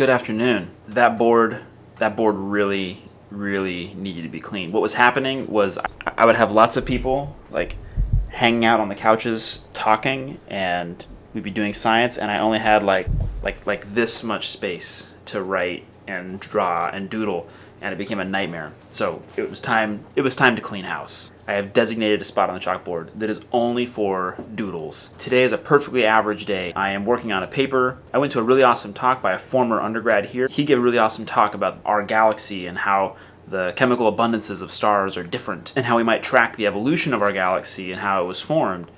Good afternoon. That board, that board really, really needed to be cleaned. What was happening was I would have lots of people like hanging out on the couches talking and we'd be doing science and I only had like like like this much space to write and draw and doodle and it became a nightmare. So it was time it was time to clean house. I have designated a spot on the chalkboard that is only for doodles. Today is a perfectly average day. I am working on a paper. I went to a really awesome talk by a former undergrad here. He gave a really awesome talk about our galaxy and how the chemical abundances of stars are different and how we might track the evolution of our galaxy and how it was formed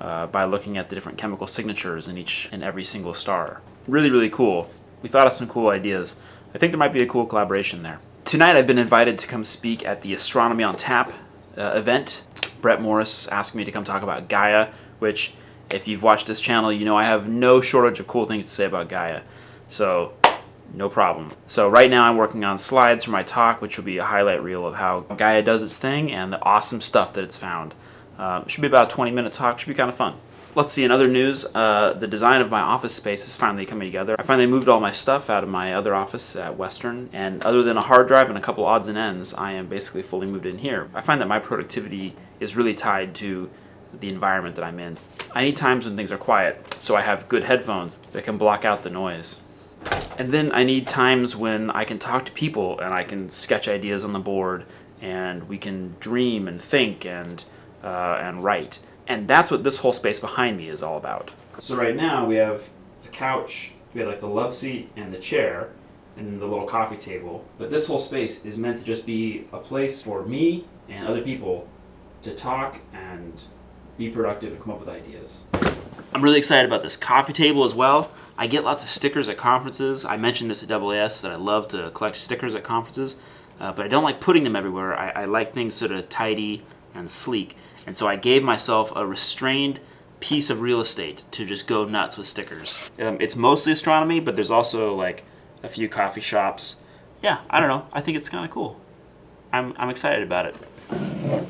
uh, by looking at the different chemical signatures in each and every single star. Really, really cool. We thought of some cool ideas. I think there might be a cool collaboration there. Tonight I've been invited to come speak at the Astronomy on Tap uh, event. Brett Morris asked me to come talk about Gaia, which if you've watched this channel, you know I have no shortage of cool things to say about Gaia. So no problem. So right now I'm working on slides for my talk, which will be a highlight reel of how Gaia does its thing and the awesome stuff that it's found. Uh, should be about a 20 minute talk, should be kind of fun. Let's see, in other news, uh, the design of my office space is finally coming together. I finally moved all my stuff out of my other office at Western, and other than a hard drive and a couple odds and ends, I am basically fully moved in here. I find that my productivity is really tied to the environment that I'm in. I need times when things are quiet, so I have good headphones that can block out the noise. And then I need times when I can talk to people and I can sketch ideas on the board and we can dream and think and, uh, and write. And that's what this whole space behind me is all about. So right now we have a couch, we have like the love seat and the chair, and the little coffee table. But this whole space is meant to just be a place for me and other people to talk and be productive and come up with ideas. I'm really excited about this coffee table as well. I get lots of stickers at conferences. I mentioned this at AAS that I love to collect stickers at conferences, uh, but I don't like putting them everywhere. I, I like things sort of tidy and sleek. And so I gave myself a restrained piece of real estate to just go nuts with stickers. Um, it's mostly astronomy, but there's also like a few coffee shops. Yeah, I don't know. I think it's kind of cool. I'm, I'm excited about it.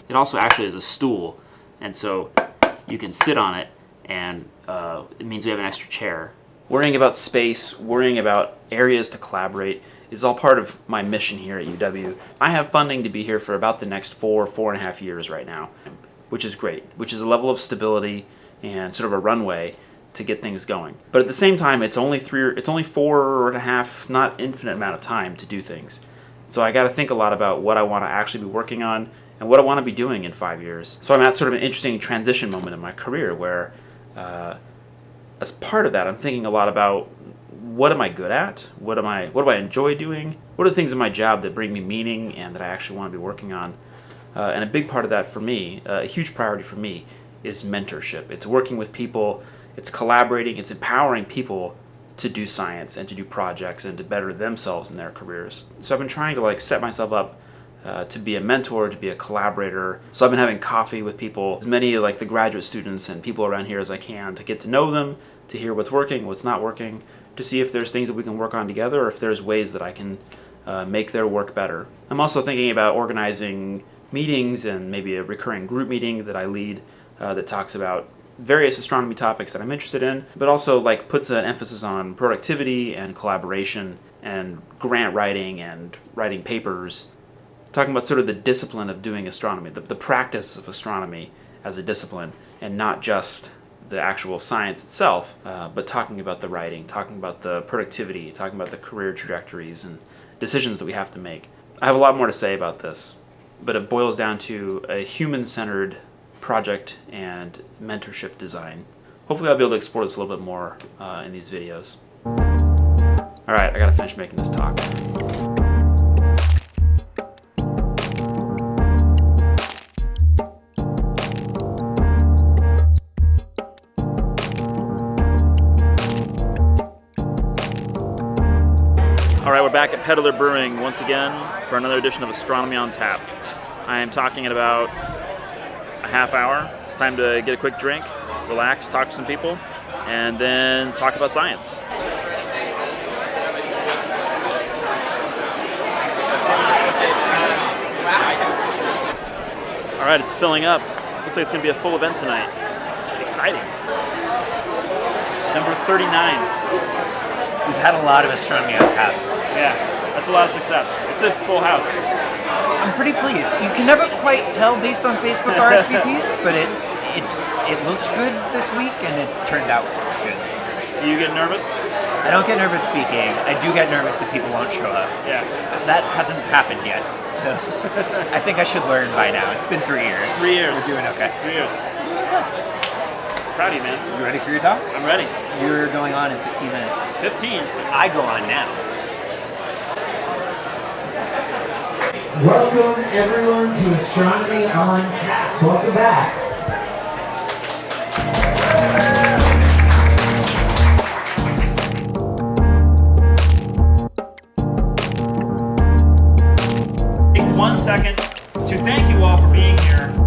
It also actually is a stool, and so you can sit on it, and uh, it means we have an extra chair. Worrying about space, worrying about areas to collaborate, is all part of my mission here at UW. I have funding to be here for about the next four, four and a half years right now which is great, which is a level of stability and sort of a runway to get things going. But at the same time, it's only three, or, it's only four and a half, not infinite amount of time to do things. So I got to think a lot about what I want to actually be working on and what I want to be doing in five years. So I'm at sort of an interesting transition moment in my career where, uh, as part of that, I'm thinking a lot about what am I good at? What am I? What do I enjoy doing? What are the things in my job that bring me meaning and that I actually want to be working on? Uh, and a big part of that for me, uh, a huge priority for me, is mentorship. It's working with people, it's collaborating, it's empowering people to do science and to do projects and to better themselves in their careers. So I've been trying to like set myself up uh, to be a mentor, to be a collaborator. So I've been having coffee with people, as many like the graduate students and people around here as I can to get to know them, to hear what's working, what's not working, to see if there's things that we can work on together or if there's ways that I can uh, make their work better. I'm also thinking about organizing meetings and maybe a recurring group meeting that I lead uh, that talks about various astronomy topics that I'm interested in, but also like puts an emphasis on productivity and collaboration and grant writing and writing papers, talking about sort of the discipline of doing astronomy, the, the practice of astronomy as a discipline, and not just the actual science itself, uh, but talking about the writing, talking about the productivity, talking about the career trajectories and decisions that we have to make. I have a lot more to say about this, but it boils down to a human-centered project and mentorship design. Hopefully I'll be able to explore this a little bit more uh, in these videos. Alright, I gotta finish making this talk. We're back at Peddler Brewing once again for another edition of Astronomy on Tap. I am talking in about a half hour. It's time to get a quick drink, relax, talk to some people, and then talk about science. All right, it's filling up. Looks like it's gonna be a full event tonight. Exciting. Number 39. We've had a lot of astronomy on taps. Yeah, that's a lot of success. It's a full house. I'm pretty pleased. You can never quite tell based on Facebook RSVPs, but it it's it looked good this week and it turned out good. Do you get nervous? I don't get nervous speaking. I do get nervous that people won't show up. Yeah. That hasn't happened yet. So I think I should learn by now. It's been three years. Three years. We're doing okay. Three years. Proud of you, man. You ready for your talk? I'm ready. You're going on in 15 minutes. 15. I go on now. Welcome everyone to Astronomy on Tap. Welcome back. Take one second to thank you all for being here.